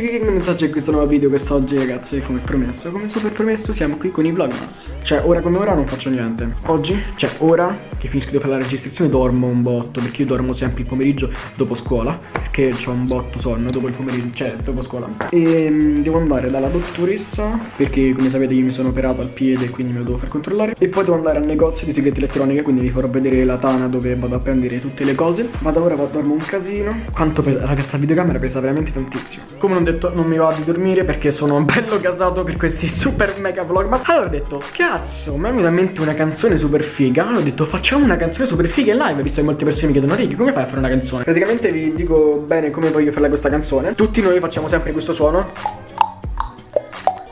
amici che messaggio in questo nuovo video quest'oggi ragazzi come promesso. Come super promesso siamo qui con i vlogmas. Cioè ora come ora non faccio niente. Oggi, cioè ora che finisco di fare la registrazione dormo un botto Perché io dormo sempre il pomeriggio dopo scuola Perché ho un botto sonno dopo il pomeriggio, cioè dopo scuola. E um, devo andare dalla dottoressa Perché come sapete io mi sono operato al piede quindi me lo devo far controllare. E poi devo andare al negozio di segreti elettroniche Quindi vi farò vedere la tana dove vado a prendere tutte le cose. Ma da ora dormo un casino. Quanto pesa, raga sta videocamera pesa veramente tantissimo. Come non detto non mi va di dormire perché sono bello casato per questi super mega vlog Ma allora ho detto cazzo mi è venuta in mente una canzone super figa Allora ho detto facciamo una canzone super figa in live Visto che molte persone mi chiedono Ricky come fai a fare una canzone? Praticamente vi dico bene come voglio fare questa canzone. Tutti noi facciamo sempre questo suono.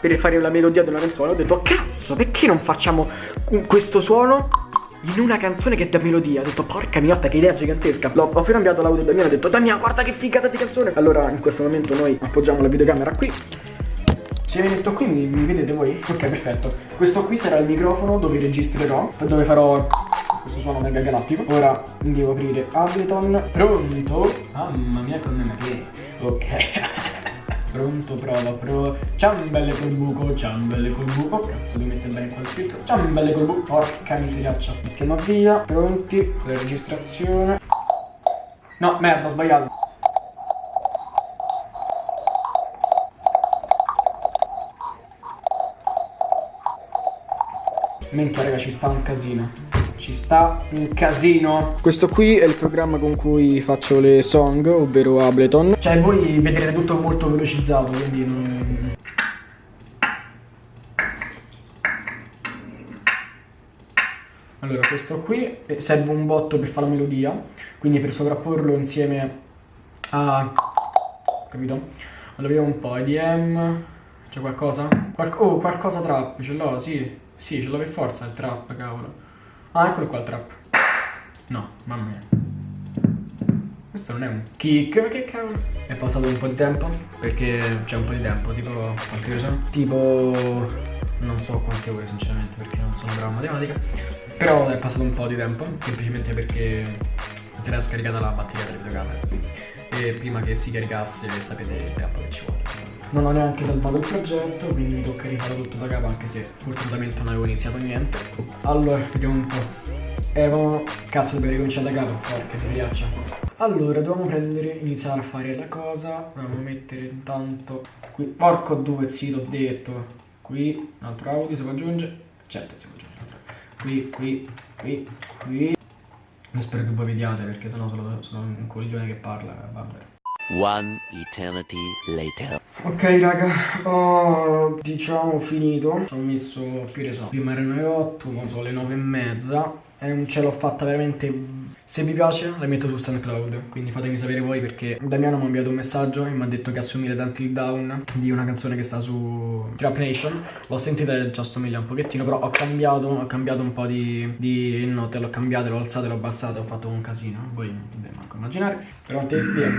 Per fare la melodia di una canzone ho detto cazzo perché non facciamo questo suono in una canzone che dà melodia. Ho detto, porca miotta, che idea gigantesca. L'ho appena inviato l'audio da Damiano, ho detto, Damiano, guarda che figata di canzone. Allora, in questo momento noi appoggiamo la videocamera qui. Se mi metto qui mi, mi vedete voi? Ok, perfetto. Questo qui sarà il microfono dove registrerò, dove farò questo suono mega galattico. Ora devo aprire Ableton. Pronto? Mamma mia, con me. Ok. Pronto, prova, prova. Ciambelle col buco, ciambelle col buco. Cazzo, devo mettere bene qua il filtro. Ciambelle col buco. Porca miseriaccia. Mettiamo via. Pronti. La registrazione. No, merda, ho sbagliato. Minchia raga ci sta un casino ci sta un casino Questo qui è il programma con cui faccio le song Ovvero Ableton Cioè voi vedrete tutto molto velocizzato Quindi non... Allora questo qui eh, serve un botto per fare la melodia Quindi per sovrapporlo insieme a... Capito? Allora vediamo un po' EDM C'è qualcosa? Qual oh qualcosa trap ce l'ho sì Sì ce l'ho per forza il trap cavolo Ah, eccolo qua il trap. No, mamma mia. Questo non è un kick, che cavolo? È passato un po' di tempo, perché c'è un po' di tempo, tipo quante ore sono? Tipo non so quante ore sinceramente perché non sono bravo a matematica. Però è passato un po' di tempo, semplicemente perché si era scaricata la batteria delle videocamere. E prima che si caricasse sapete il tempo che ci vuole non ho neanche salvato il progetto quindi mi tocca rifare tutto da capo anche se fortunatamente non avevo iniziato niente. Allora vediamo un po' eh, cazzo dobbiamo ricominciare da capo porca miseriaccia allora dobbiamo prendere iniziare a fare la cosa. Dobbiamo mettere intanto qui. Porco due sì l'ho detto. Qui un altro audio si può aggiungere? Certo si può aggiungere qui qui qui qui. Io spero che voi vediate perché sennò sono, sono un coglione che parla vabbè One eternity later. Ok raga, ho diciamo finito. Ci ho messo, che ne so, prima erano le 8, ora sono le 9 e mezza. E ce l'ho fatta veramente se vi piace la metto su SoundCloud, quindi fatemi sapere voi perché Damiano mi ha inviato un messaggio e mi ha detto che assomiglia tanto il down di una canzone che sta su Trap Nation. L'ho sentita e ci assomiglia un pochettino, però ho cambiato, ho cambiato un po' di, di note, l'ho cambiato, l'ho alzato, l'ho abbassato, ho fatto un casino. Voi non dovete manco immaginare. Pronti? Via.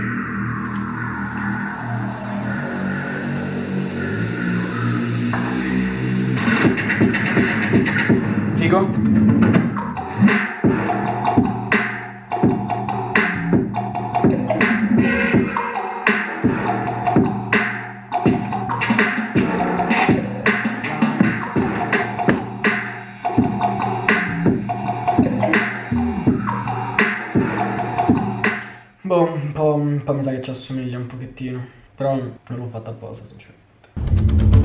Un po', mi sa che ci assomiglia un pochettino, però non l'ho fatto apposta sinceramente.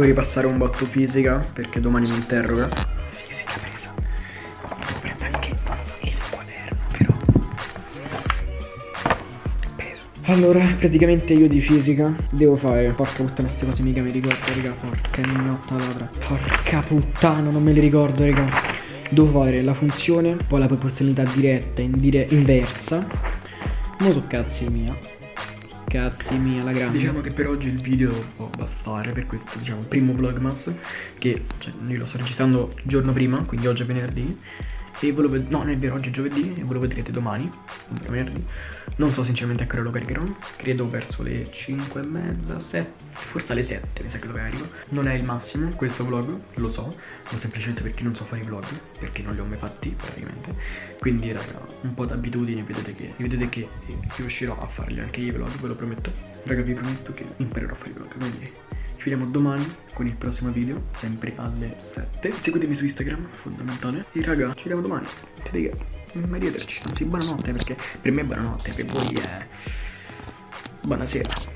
Devo ripassare un botto fisica perché domani mi interroga. Fisica presa. Devo prendere anche il quaderno, però. Preso. Allora, praticamente io di fisica devo fare. Porca puttana, queste cose mica mi ricordo, raga. Porca mignotta ladra. Porca puttana, non me le ricordo, raga. Devo fare la funzione, poi la proporzionalità diretta, indire inversa. Non so cazzi mia. Cazzi mia la grande. Diciamo che per oggi il video può bastare per questo diciamo primo vlogmas Che cioè, io lo sto registrando il giorno prima quindi oggi è venerdì e ve lo ved- no, non è vero, oggi è giovedì e ve lo vedrete domani, venerdì. Non so sinceramente a che ora lo caricherò, credo verso le 5 e mezza, 7, forse alle 7 mi sa che lo carico. Non è il massimo questo vlog, lo so, ma semplicemente perché non so fare i vlog, perché non li ho mai fatti praticamente. Quindi raga, un po' d'abitudine, vedete che, vedete che riuscirò a farli anche i vlog, ve lo prometto. Raga, vi prometto che imparerò a fare i vlog, quindi ci vediamo domani con il prossimo video, sempre alle 7. Seguitemi su Instagram, fondamentale. E raga, ci vediamo domani. Ti dico, arrivederci. Anzi, buonanotte, perché per me è buonanotte, per voi è... Buonasera.